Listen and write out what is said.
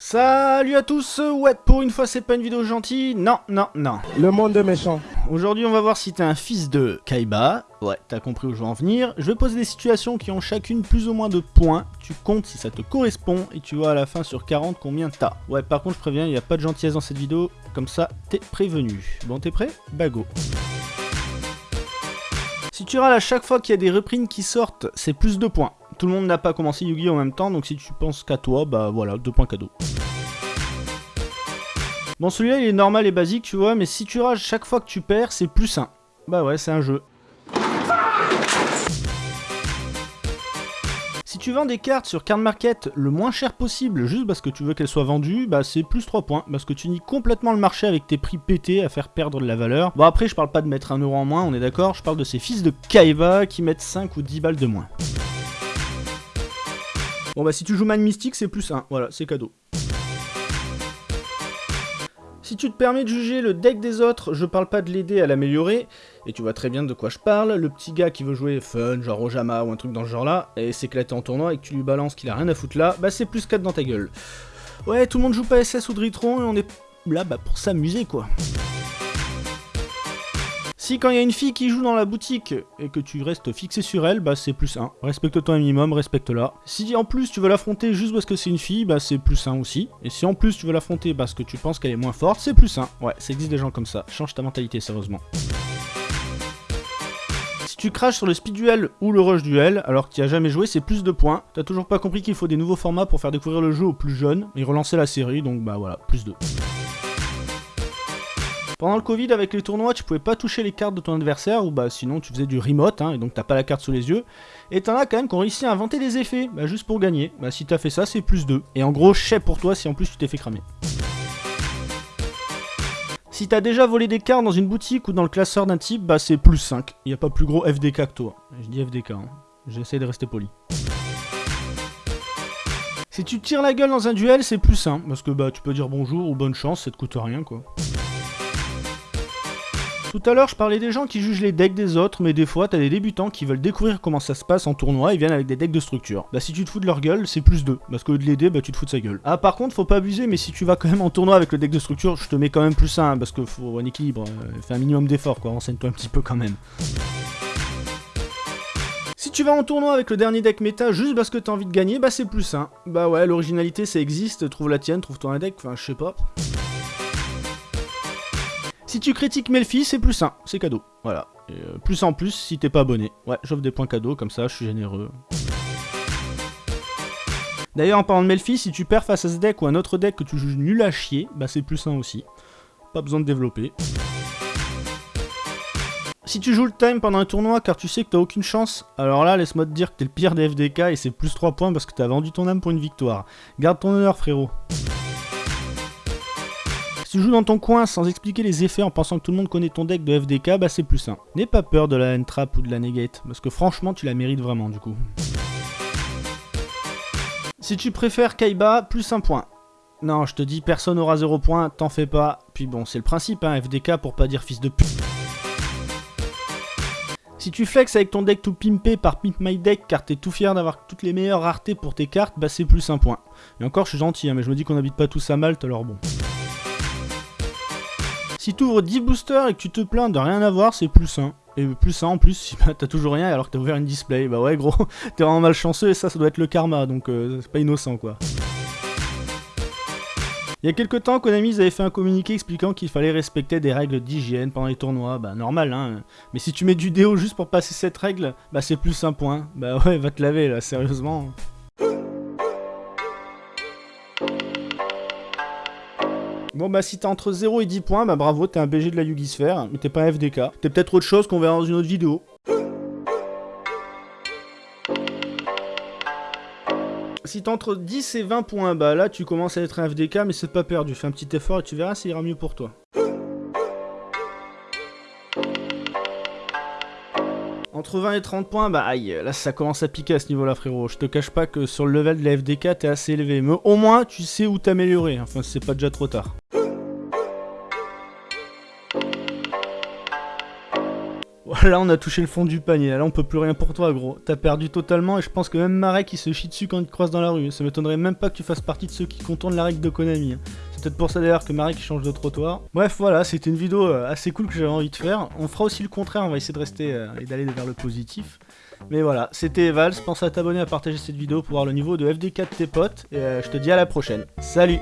Salut à tous, ouais, pour une fois c'est pas une vidéo gentille, non, non, non. Le monde est méchant. Aujourd'hui on va voir si t'es un fils de Kaiba, ouais, t'as compris où je veux en venir. Je vais poser des situations qui ont chacune plus ou moins de points, tu comptes si ça te correspond, et tu vois à la fin sur 40 combien t'as. Ouais, par contre je préviens, il n'y a pas de gentillesse dans cette vidéo, comme ça t'es prévenu. Bon, t'es prêt? Bah go. Si tu râles à chaque fois qu'il y a des reprints qui sortent, c'est plus de points. Tout le monde n'a pas commencé Yugi en même temps, donc si tu penses qu'à toi, bah voilà, deux points cadeaux. Bon, celui-là, il est normal et basique, tu vois, mais si tu rages chaque fois que tu perds, c'est plus 1. Bah ouais, c'est un jeu. Si tu vends des cartes sur Card Market le moins cher possible, juste parce que tu veux qu'elles soient vendues, bah c'est plus 3 points, parce que tu nies complètement le marché avec tes prix pétés à faire perdre de la valeur. Bon après, je parle pas de mettre 1€ en moins, on est d'accord, je parle de ces fils de Kaiba qui mettent 5 ou 10 balles de moins. Bon bah si tu joues Man Mystique, c'est plus 1, voilà, c'est cadeau. Si tu te permets de juger le deck des autres, je parle pas de l'aider à l'améliorer, et tu vois très bien de quoi je parle, le petit gars qui veut jouer fun, genre Ojama ou un truc dans ce genre là, et s'éclater en tournoi et que tu lui balances qu'il a rien à foutre là, bah c'est plus 4 dans ta gueule. Ouais, tout le monde joue pas SS ou Dritron et on est là bah pour s'amuser quoi. Si quand il y a une fille qui joue dans la boutique et que tu restes fixé sur elle, bah c'est plus 1. Respecte-toi un minimum, respecte-la. Si en plus tu veux l'affronter juste parce que c'est une fille, bah c'est plus 1 aussi. Et si en plus tu veux l'affronter parce que tu penses qu'elle est moins forte, c'est plus 1. Ouais, ça existe des gens comme ça. Change ta mentalité sérieusement. Si tu craches sur le speed duel ou le rush duel alors que tu as jamais joué, c'est plus de points. T'as toujours pas compris qu'il faut des nouveaux formats pour faire découvrir le jeu aux plus jeunes et relancer la série, donc bah voilà, plus 2. Pendant le Covid, avec les tournois, tu pouvais pas toucher les cartes de ton adversaire, ou bah sinon tu faisais du remote, hein, et donc t'as pas la carte sous les yeux. Et t'en as quand même qui ont réussi à inventer des effets, bah juste pour gagner. Bah si t'as fait ça, c'est plus 2. Et en gros, chais pour toi si en plus tu t'es fait cramer. Si t'as déjà volé des cartes dans une boutique ou dans le classeur d'un type, bah c'est plus 5. Il a pas plus gros FDK que toi. Je dis FDK, hein. j'essaie de rester poli. Si tu tires la gueule dans un duel, c'est plus 1, parce que bah tu peux dire bonjour ou bonne chance, ça te coûte rien quoi. Tout à l'heure, je parlais des gens qui jugent les decks des autres, mais des fois, t'as des débutants qui veulent découvrir comment ça se passe en tournoi et viennent avec des decks de structure. Bah si tu te fous de leur gueule, c'est plus 2, parce lieu de l'aider, bah tu te fous de sa gueule. Ah par contre, faut pas abuser, mais si tu vas quand même en tournoi avec le deck de structure, je te mets quand même plus 1, parce que faut un équilibre, euh, fais un minimum d'effort quoi, renseigne-toi un petit peu quand même. Si tu vas en tournoi avec le dernier deck méta juste parce que t'as envie de gagner, bah c'est plus 1. Bah ouais, l'originalité ça existe, trouve la tienne, trouve-toi un deck, enfin je sais pas. Si tu critiques Melfi, c'est plus 1, c'est cadeau. Voilà. Euh, plus en plus si t'es pas abonné. Ouais, j'offre des points cadeaux, comme ça je suis généreux. D'ailleurs, en parlant de Melfi, si tu perds face à ce deck ou un autre deck que tu juges nul à chier, bah c'est plus 1 aussi. Pas besoin de développer. Si tu joues le time pendant un tournoi car tu sais que t'as aucune chance, alors là laisse-moi te dire que t'es le pire des FDK et c'est plus 3 points parce que t'as vendu ton âme pour une victoire. Garde ton honneur frérot. Si tu joues dans ton coin sans expliquer les effets en pensant que tout le monde connaît ton deck de FDK, bah c'est plus simple. N'aie pas peur de la N-Trap ou de la Negate, parce que franchement tu la mérites vraiment du coup. Si tu préfères Kaiba, plus un point. Non, je te dis, personne aura 0 points, t'en fais pas. Puis bon, c'est le principe, hein, FDK pour pas dire fils de pute. Si tu flex avec ton deck tout pimpé par Pimp My Deck car t'es tout fier d'avoir toutes les meilleures raretés pour tes cartes, bah c'est plus un point. Et encore, je suis gentil, hein, mais je me dis qu'on habite pas tous à Malte, alors bon. Si tu ouvres 10 boosters et que tu te plains de rien avoir, c'est plus 1. Et plus 1 en plus, si bah, t'as toujours rien alors que t'as ouvert une display. Bah ouais gros, t'es vraiment malchanceux et ça, ça doit être le karma, donc euh, c'est pas innocent quoi. Il y a quelques temps, Konami avait fait un communiqué expliquant qu'il fallait respecter des règles d'hygiène pendant les tournois. Bah normal hein. Mais si tu mets du déo juste pour passer cette règle, bah c'est plus un point. Bah ouais, va te laver là, sérieusement. Bon bah si t'as entre 0 et 10 points, bah bravo, t'es un BG de la Yugi Sphere, mais t'es pas un FDK. T'es peut-être autre chose qu'on verra dans une autre vidéo. Si t'as entre 10 et 20 points, bah là tu commences à être un FDK, mais c'est pas perdu. Fais un petit effort et tu verras, ça ira mieux pour toi. Entre 20 et 30 points, bah aïe, là ça commence à piquer à ce niveau-là frérot. Je te cache pas que sur le level de la FDK t'es assez élevé, mais au moins tu sais où t'améliorer, enfin c'est pas déjà trop tard. là on a touché le fond du panier, là on peut plus rien pour toi gros. T'as perdu totalement et je pense que même Marek il se chie dessus quand il te croise dans la rue. Ça m'étonnerait même pas que tu fasses partie de ceux qui contournent la règle de Konami. Peut-être pour ça d'ailleurs que Marek change de trottoir. Bref voilà, c'était une vidéo euh, assez cool que j'avais envie de faire. On fera aussi le contraire, on va essayer de rester euh, et d'aller vers le positif. Mais voilà, c'était Vals, pense à t'abonner, à partager cette vidéo pour voir le niveau de FD4 de tes potes, et euh, je te dis à la prochaine. Salut